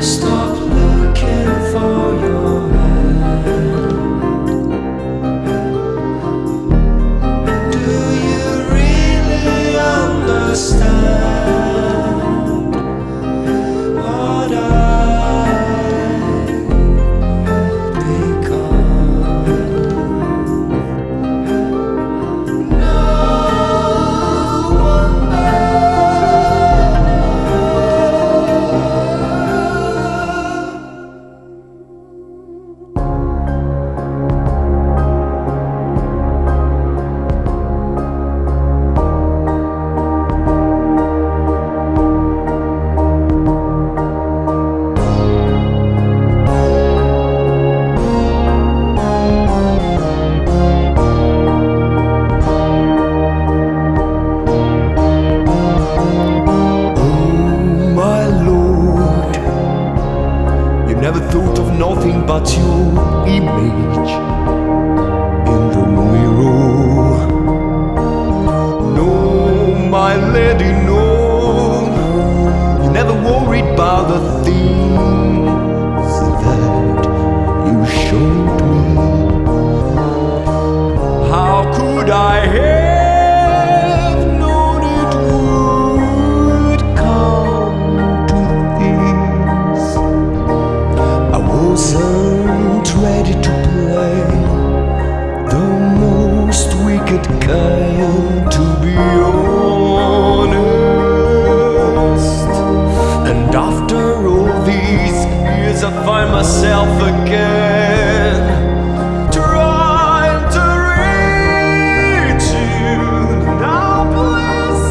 stop. never thought of nothing but your image in the mirror. No, my lady, no, you never worried about the things that you showed. Kind, to be honest. And after all these years, I find myself again trying to reach you. Now, please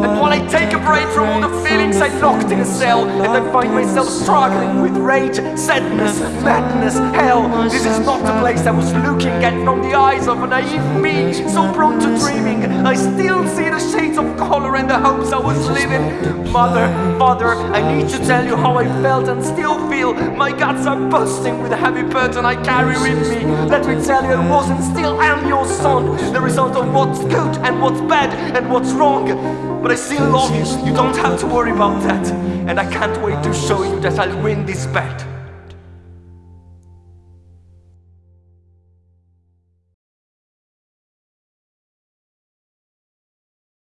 And while I take a break from all the feelings I locked in a cell, and I find myself struggling with rage, sadness, madness, hell, this is not the place I was looking at from the eyes of a naive me, so prone to dreaming. I still see the shades of color and the hopes I was living. Mother, father, I need to tell you how I felt and still feel. My guts are bursting with the heavy burden I carry with me. Let me tell you, I was and still am your son, the result of what's good and what's bad and what's wrong. But I still love you, you don't have to worry about that. And I can't wait to show you that I'll win this bet.